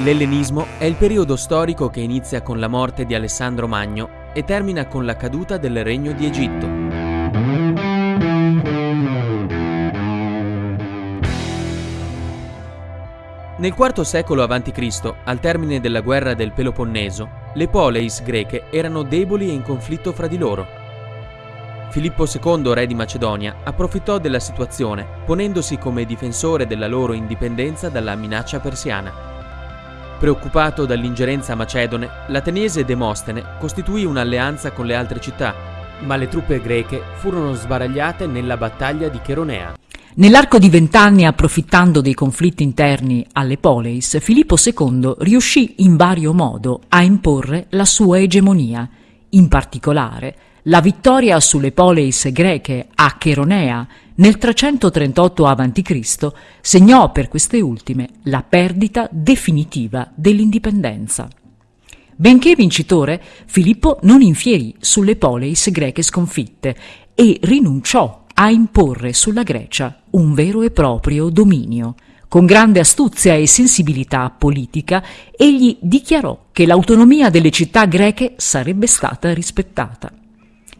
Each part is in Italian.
L'ellenismo è il periodo storico che inizia con la morte di Alessandro Magno e termina con la caduta del Regno di Egitto. Nel IV secolo a.C., al termine della guerra del Peloponneso, le poleis greche erano deboli e in conflitto fra di loro. Filippo II, re di Macedonia, approfittò della situazione, ponendosi come difensore della loro indipendenza dalla minaccia persiana. Preoccupato dall'ingerenza macedone, l'ateniese Demostene costituì un'alleanza con le altre città, ma le truppe greche furono sbaragliate nella battaglia di Cheronea. Nell'arco di vent'anni, approfittando dei conflitti interni alle Poleis, Filippo II riuscì in vario modo a imporre la sua egemonia. In particolare, la vittoria sulle Poleis greche a Cheronea nel 338 a.C. segnò per queste ultime la perdita definitiva dell'indipendenza. Benché vincitore, Filippo non infierì sulle poleis greche sconfitte e rinunciò a imporre sulla Grecia un vero e proprio dominio. Con grande astuzia e sensibilità politica, egli dichiarò che l'autonomia delle città greche sarebbe stata rispettata.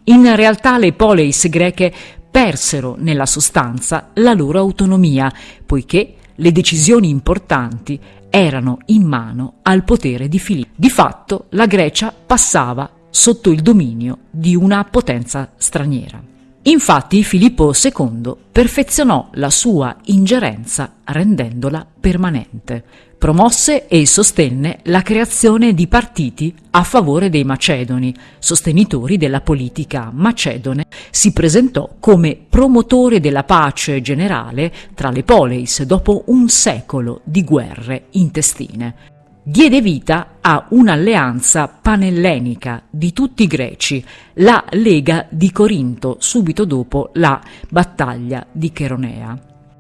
In realtà le poleis greche persero nella sostanza la loro autonomia, poiché le decisioni importanti erano in mano al potere di Filippo. Di fatto la Grecia passava sotto il dominio di una potenza straniera. Infatti Filippo II perfezionò la sua ingerenza rendendola permanente. Promosse e sostenne la creazione di partiti a favore dei macedoni, sostenitori della politica macedone, si presentò come promotore della pace generale tra le poleis dopo un secolo di guerre intestine. Diede vita a un'alleanza panellenica di tutti i greci, la Lega di Corinto, subito dopo la battaglia di Cheronea.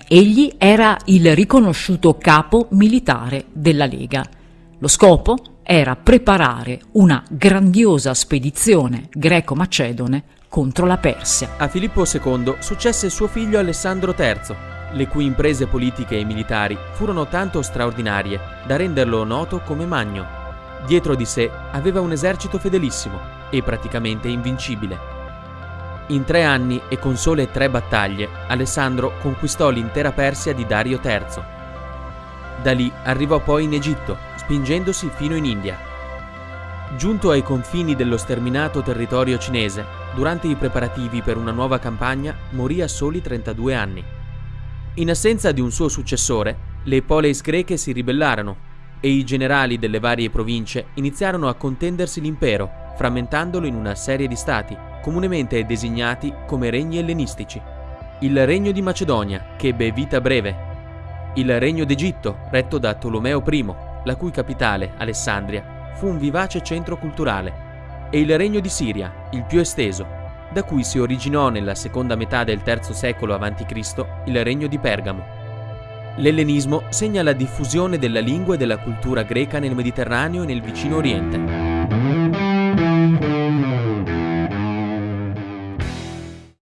Egli era il riconosciuto capo militare della Lega. Lo scopo era preparare una grandiosa spedizione greco-macedone contro la Persia. A Filippo II successe suo figlio Alessandro III, le cui imprese politiche e militari furono tanto straordinarie da renderlo noto come Magno. Dietro di sé aveva un esercito fedelissimo e praticamente invincibile. In tre anni e con sole tre battaglie, Alessandro conquistò l'intera Persia di Dario III. Da lì arrivò poi in Egitto, spingendosi fino in India. Giunto ai confini dello sterminato territorio cinese, durante i preparativi per una nuova campagna, morì a soli 32 anni. In assenza di un suo successore, le poleis greche si ribellarono e i generali delle varie province iniziarono a contendersi l'impero, frammentandolo in una serie di stati, comunemente designati come regni ellenistici. Il regno di Macedonia, che ebbe vita breve. Il regno d'Egitto, retto da Tolomeo I, la cui capitale, Alessandria, fu un vivace centro culturale. E il regno di Siria, il più esteso, da cui si originò nella seconda metà del III secolo a.C. il regno di Pergamo. L'ellenismo segna la diffusione della lingua e della cultura greca nel Mediterraneo e nel vicino Oriente.